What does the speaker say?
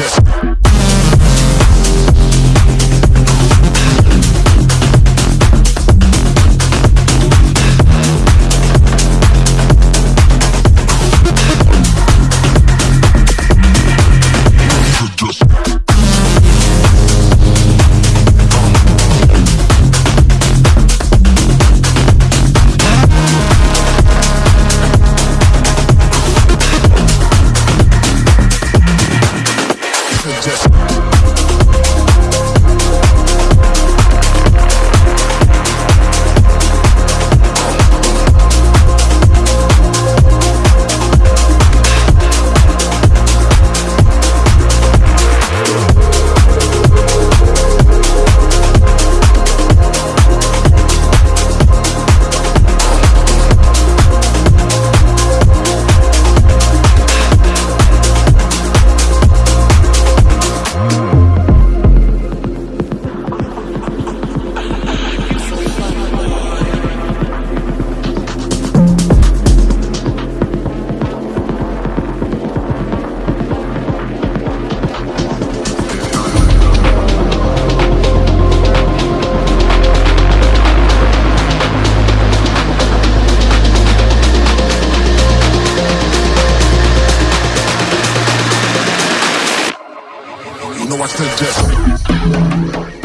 I You I suggest.